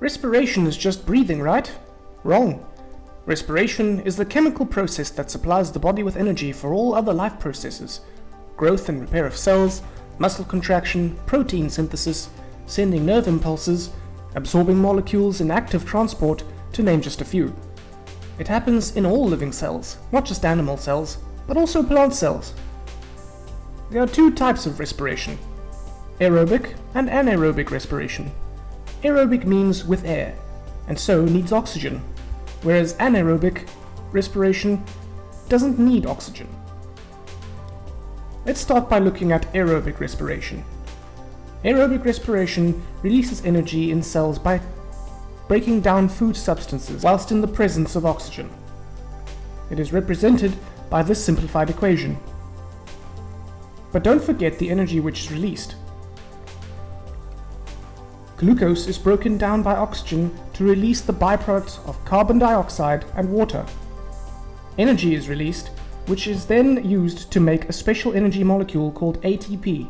Respiration is just breathing, right? Wrong. Respiration is the chemical process that supplies the body with energy for all other life processes. Growth and repair of cells, muscle contraction, protein synthesis, sending nerve impulses, absorbing molecules in active transport, to name just a few. It happens in all living cells, not just animal cells, but also plant cells. There are two types of respiration, aerobic and anaerobic respiration. Aerobic means with air, and so needs oxygen, whereas anaerobic respiration doesn't need oxygen. Let's start by looking at aerobic respiration. Aerobic respiration releases energy in cells by breaking down food substances whilst in the presence of oxygen. It is represented by this simplified equation. But don't forget the energy which is released. Glucose is broken down by oxygen to release the byproducts of carbon dioxide and water. Energy is released, which is then used to make a special energy molecule called ATP.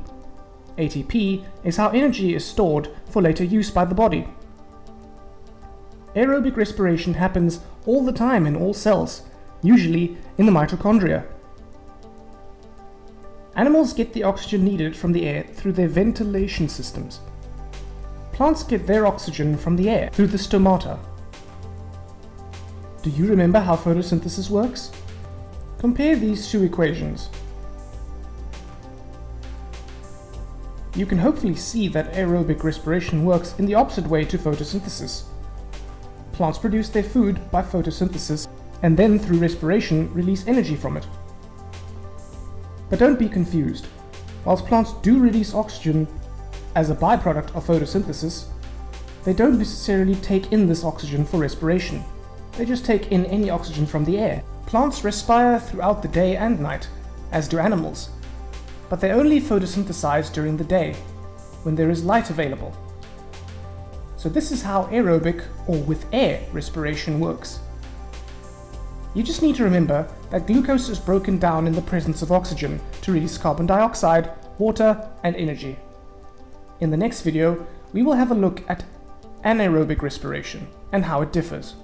ATP is how energy is stored for later use by the body. Aerobic respiration happens all the time in all cells, usually in the mitochondria. Animals get the oxygen needed from the air through their ventilation systems. Plants get their oxygen from the air through the stomata. Do you remember how photosynthesis works? Compare these two equations. You can hopefully see that aerobic respiration works in the opposite way to photosynthesis. Plants produce their food by photosynthesis and then through respiration release energy from it. But don't be confused. Whilst plants do release oxygen as a byproduct of photosynthesis, they don't necessarily take in this oxygen for respiration. They just take in any oxygen from the air. Plants respire throughout the day and night, as do animals, but they only photosynthesize during the day, when there is light available. So this is how aerobic, or with air, respiration works. You just need to remember that glucose is broken down in the presence of oxygen to release carbon dioxide, water and energy. In the next video, we will have a look at anaerobic respiration and how it differs.